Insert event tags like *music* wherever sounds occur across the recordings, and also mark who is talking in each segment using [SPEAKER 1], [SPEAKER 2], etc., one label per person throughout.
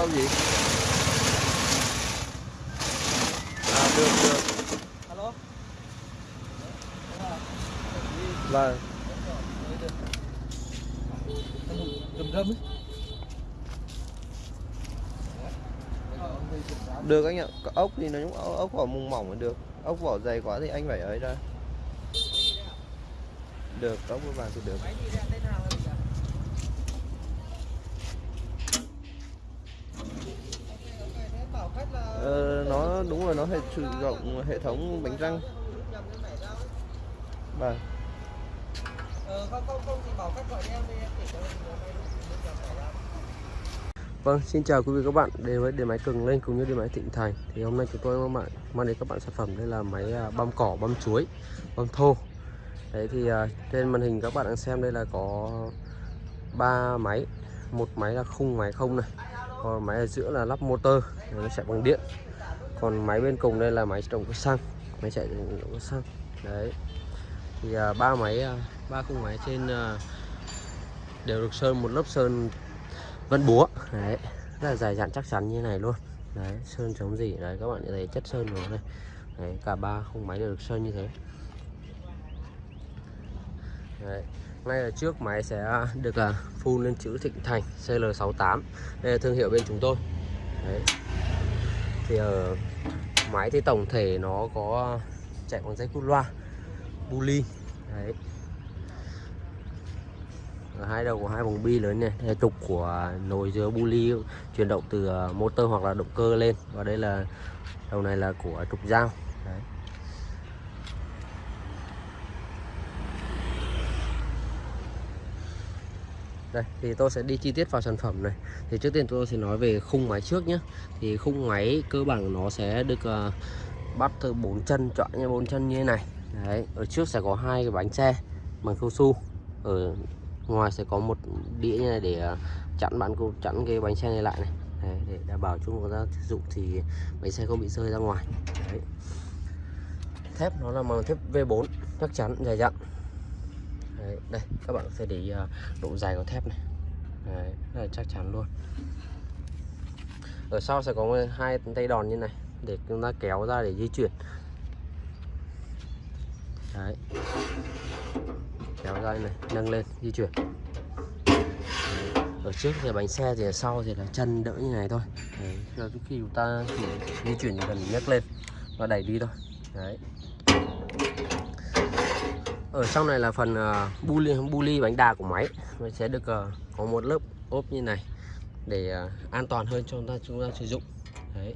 [SPEAKER 1] rau gì à được được.
[SPEAKER 2] Alo?
[SPEAKER 1] Vâng
[SPEAKER 2] rầm rầm
[SPEAKER 1] được anh ạ. Có ốc thì nó cũng ốc, ốc vỏ mùng mỏng được. Ốc vỏ dày quá thì anh phải ấy ra. Được ốc vàng thì được
[SPEAKER 2] máy đi ra tên nào rồi bảo khách là
[SPEAKER 1] ờ, nó nó hệ sử dụng hệ thống bánh răng. Vâng. Vâng, xin chào quý vị các bạn đến với điện máy Cường Lên cũng như điện máy Thịnh Thành. Thì hôm nay chúng tôi mang, mang đến các bạn sản phẩm đây là máy à, băm cỏ, băm chuối, băm thô. Đấy thì à, trên màn hình các bạn đang xem đây là có ba máy. Một máy là khung máy không này còn máy ở giữa là lắp motor nó chạy bằng điện còn máy bên cùng đây là máy trồng cơ xăng máy chạy động xăng đấy. Thì à, ba máy à, ba khung máy trên à, đều được sơn một lớp sơn vân búa. Đấy. Rất là dài dặn chắc chắn như này luôn. Đấy sơn chống gì? Đấy các bạn thấy chất sơn của nó đây. Đấy, cả ba khung máy đều được sơn như thế. Đấy. ngay ở trước máy sẽ được là phun lên chữ Thịnh Thành CL68 đây là thương hiệu bên chúng tôi. Đấy. thì ở máy thì tổng thể nó có chạy bằng dây cút loa buli đấy. Ở hai đầu của hai vòng bi lớn này đây trục của nồi dứa buli chuyển động từ à, motor hoặc là động cơ lên. Và đây là, đầu này là của trục dao đấy đây thì tôi sẽ đi chi tiết vào sản phẩm này. Thì trước tiên tôi sẽ nói về khung máy trước nhé. Thì khung máy cơ bản nó sẽ được uh, bắt từ bốn chân chọn như bốn chân như thế này. Đấy ở trước sẽ có hai cái bánh xe bằng cao su. Ở ngoài sẽ có một đĩa như này để uh, chặn bạn cô chặn cái bánh xe này lại này. Đấy, để đảm bảo chúng ta sử dụng thì bánh xe không bị rơi ra ngoài. Đấy. thép nó là bằng thép V4 chắc chắn dày dặn đấy, đây các bạn sẽ để ý ờ, độ dài của thép này. Đấy, rất là chắc chắn luôn. Ở sau sẽ có hai tay đòn như này để chúng ta kéo ra để di chuyển. Đấy. Kéo ra này nâng lên di chuyển. Ở trước thì bánh xe thì ở sau thì là chân đỡ như này thôi. Đấy, khi chúng ta chỉ di chuyển cần nhấc lên và đẩy đi thôi. Đấy ở trong này là phần uh, bu ly bánh đà của máy. Nó sẽ được uh, có một lớp ốp như này để uh, an toàn hơn cho chúng ta chúng ta sử dụng. Đấy.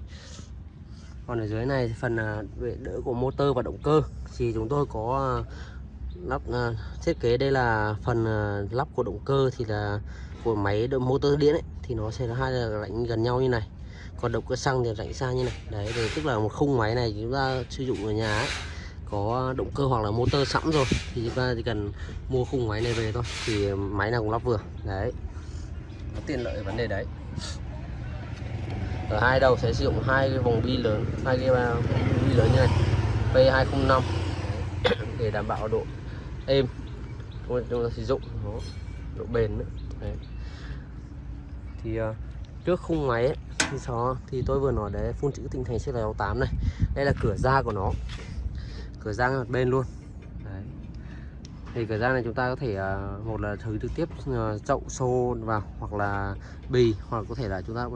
[SPEAKER 1] Còn ở dưới này phần ờ, uh, vệ đỡ của motor và động cơ. Thì chúng tôi có uh, lắp uh, thiết kế đây là phần uh, lắp của động cơ thì là của máy motor điện ấy, thì nó sẽ là hai là lạnh gần nhau như này. Còn động cơ xăng thì lạnh xa như này. Đấy thì tức là một khung máy này chúng ta sử dụng ở nhà ấy, có động cơ hoặc là motor sẵn rồi thì chúng ta chỉ cần mua khung máy này về thôi thì máy nào cũng lắp vừa. Đấy. Nó tiện lợi vấn đề đấy. Ở hai đầu sẽ sử dụng hai cái vòng bi lớn hai cái à, vòng bi lớn như này P205 *coughs* để đảm bảo độ êm. Chúng ta sử dụng nó độ bền nữa. Đấy. thì uh, trước khung máy ấy, thì so thì tôi vừa nói đấy phun chữ tinh thành CL68 này. Đây là cửa ra của nó cửa ra một bên luôn. Đấy. thì cửa ra này chúng ta có thể uh, một là thử trực tiếp uh, chậu xô vào hoặc là bì hoặc có thể là chúng ta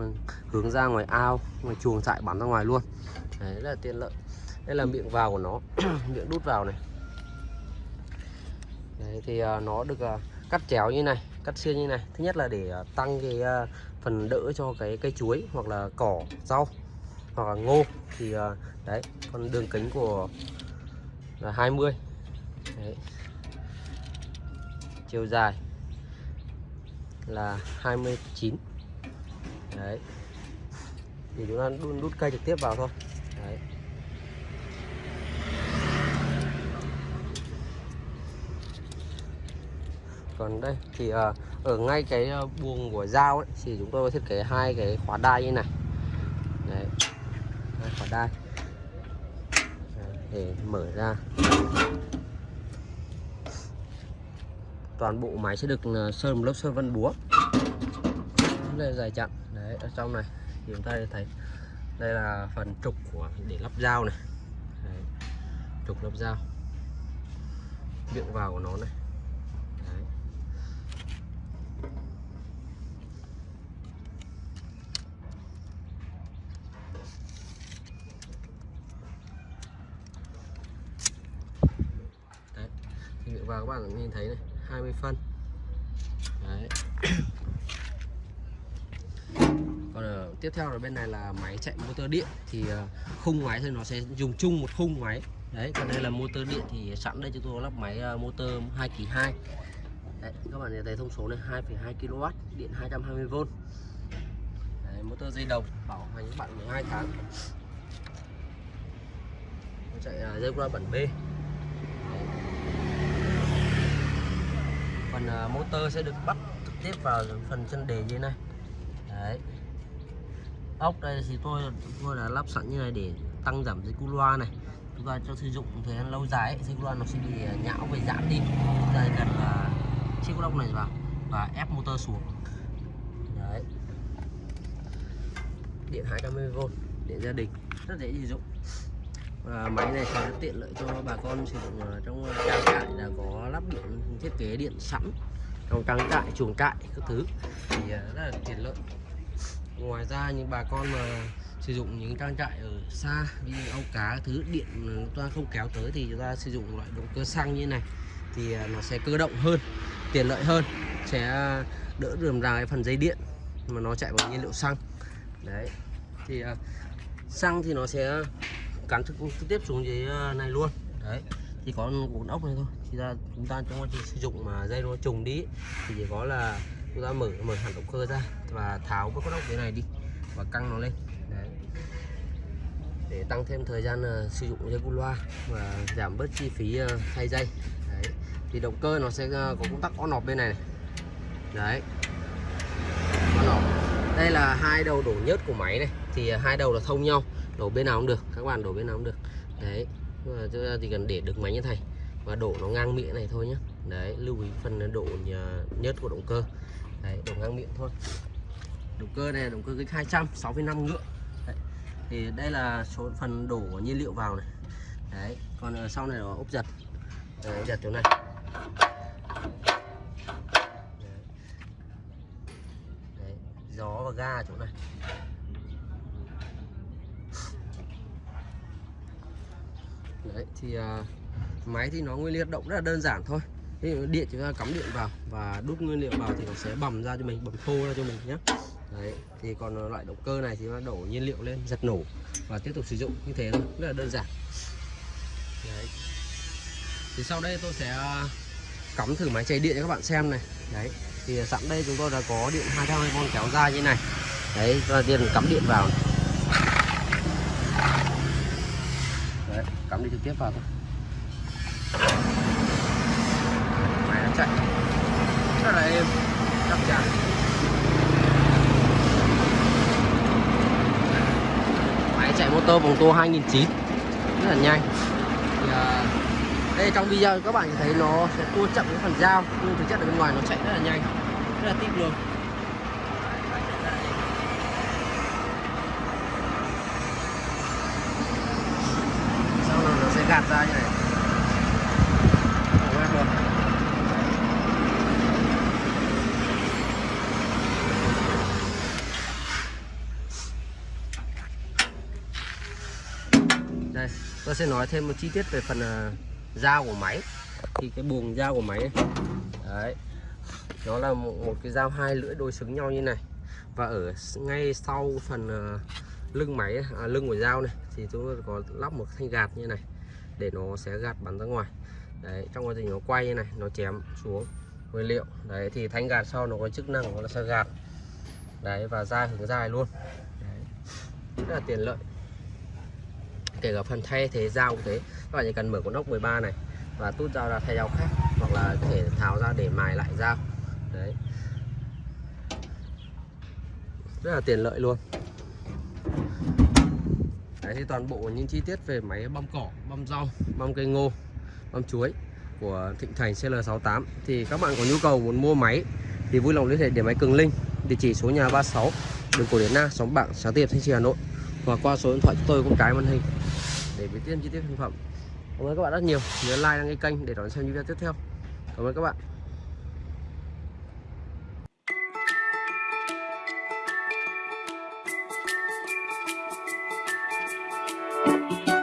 [SPEAKER 1] hướng ra ngoài ao ngoài chuồng trại bắn ra ngoài luôn. Đấy rất là tiện lợi. Đây là miệng vào của nó. *clears throat* Miệng đút vào này. Đấy, thì uh, nó được uh, cắt chéo như này cắt xiên như này. Thứ nhất là để uh, tăng cái uh, phần đỡ cho cái cây chuối hoặc là cỏ rau hoặc là ngô. Thì uh, đấy còn đường kính của là 20 đấy. chiều dài là 29 đấy. Thì chúng ta đun đút cây trực tiếp vào thôi. Đấy. Còn đây thì ờ, ở ngay cái ờ, buồng của dao ấy, thì chúng tôi thiết kế hai cái khóa đai như này. Đấy. Hai khóa đai để mở ra. Toàn bộ máy sẽ được ờ, sơn một lớp sơn vân búa. Đây dài chặn đấy, ở trong này thì chúng ta thấy đây là phần trục của để lắp dao này. Đấy. trục lắp dao. Miệng vào của nó này đấy. đấy thì miệng vào các bạn nhìn thấy này 20 phân. Đấy. *coughs* Còn ở tiếp theo là bên này là máy chạy motor điện thì ờ, khung máy thì nó sẽ dùng chung một khung máy. Đấy còn đây là motor điện thì sẵn đây chúng tôi có lắp máy ờ, motor 2 kỳ 2 đấy, các bạn nhìn thấy thông số này 2,2 kW điện 220V đấy, motor dây đồng bảo hành các bạn 12 tháng. Nó chạy dây qua bản B đấy phần à, motor sẽ được bắt trực tiếp vào phần chân đề như này. Đấy. Ốc đây thì tôi tôi đã lắp sẵn như này để tăng giảm dây cu loa này. Chúng ta cho sử dụng thời gian lâu dài ấy, dây cu loa nó sẽ bị à, nhão về giãn đi. Chúng ta cần là chiếc ốc này vào và ép motor xuống. Đấy. Điện 220V điện gia đình rất dễ sử dụng và máy này sẽ tiện lợi cho bà con sử dụng ờ, trong ờ, trang trại là có lắp điện, thiết kế điện sẵn, trong trang trại, chuồng trại, các thứ. Thì ờ, rất là tiện lợi. Ngoài ra những bà con mà sử dụng những trang trại ở xa như ao cá thứ, điện chúng ta không kéo tới thì chúng ta sử dụng loại động cơ xăng như này, thì nó sẽ cơ động hơn, tiện lợi hơn, sẽ đỡ rườm rà cái phần dây điện mà nó chạy bằng nhiên liệu xăng. Đấy. Thì xăng thì nó sẽ cắn trực, trực tiếp xuống dưới ờ, này luôn. Đấy thì có bốn ốc này thôi. Thì ra chúng ta trong quá trình sử dụng mà dây nó trùng đi thì chỉ có là chúng ta mở mở hẳn động cơ ra và tháo cái con ốc dưới này đi và căng nó lên. Đấy. Để tăng thêm thời gian uh, sử dụng dây cu loa và giảm bớt chi phí uh, thay dây. Đấy. Thì động cơ nó sẽ uh, có công tắc on off bên này, này. Đấy. On off đây là hai đầu đổ nhớt của máy này. Thì hai đầu là thông nhau đổ bên nào cũng được các bạn đổ bên nào cũng được. Đấy chúng ta chỉ cần để được máy như này và đổ nó ngang miệng này thôi nhé đấy lưu ý phần độ nhớt của động cơ. Đấy đổ ngang miệng thôi. Động cơ này là động cơ kích 200 6,5 ngựa. Đấy. thì đây là số phần đổ nhiên liệu vào này. Đấy còn sau này là ốp giật. Đấy, giật chỗ này. Đấy. Đấy. gió và ga chỗ này. Đấy thì uh, máy thì nó nguyên liệu động rất là đơn giản thôi. Thì điện chúng ta cắm điện vào và đút nguyên liệu vào thì nó sẽ bầm ra cho mình bầm khô ra cho mình nhé đấy thì còn loại động cơ này thì nó đổ nhiên liệu lên giật nổ và tiếp tục sử dụng như thế thôi rất là đơn giản. Đấy. Thì sau đây tôi sẽ à, cắm thử máy chạy điện cho các bạn xem này. Đấy thì sẵn đây chúng tôi đã có điện 220V kéo dài như này. Đấy và điện cắm điện vào. này. Cắm đi trực tiếp vào thôi. Máy nó chạy. Rất là êm chắc chắn máy chạy motor vòng tua 2009 rất là nhanh. Thì, à, đây trong video các bạn thấy nó sẽ tua chậm cái phần dao nhưng thực chất ở bên ngoài nó chạy rất là nhanh. Rất là tip luôn sau hạt ra như này. Đây tôi sẽ nói thêm một chi tiết về phần à, uh, dao của máy. Thì cái buồng dao của máy đấy nó là một, một cái dao hai lưỡi đối xứng nhau như này. Và ở ngay sau phần uh, lưng máy à, lưng của dao này thì chúng tôi có lắp một thanh gạt như này để nó sẽ gạt bắn ra ngoài. Đấy, trong quá trình nó quay như này, nó chém xuống nguyên liệu. Đấy, thì thanh gạt sau nó có chức năng nó sẽ gạt. Đấy, và ra hướng dài luôn. Đấy. rất là tiện lợi. Kể cả phần thay thế dao cũng thế. Các bạn chỉ cần mở con ốc 13 này và tút dao ra thay dao khác, hoặc là có thể tháo ra để mài lại dao. Đấy. Rất là tiện lợi luôn đấy, thì toàn bộ những chi tiết về máy băm cỏ, băm rau, băm cây ngô, băm chuối của Thịnh Thành CL68 thì các bạn có nhu cầu muốn mua máy thì vui lòng liên hệ để máy Cường Linh, địa chỉ số nhà 36 đường Cổ Điển Na xóm Bảng, Sáng Tiệp, Thanh Trì, Hà Nội. Và qua số điện thoại chúng tôi cũng cái màn hình để biết thêm chi tiết sản phẩm. Cảm ơn các bạn rất nhiều. Nhớ like, đăng ký kênh để đón xem những video tiếp theo. Cảm ơn các bạn. Bye.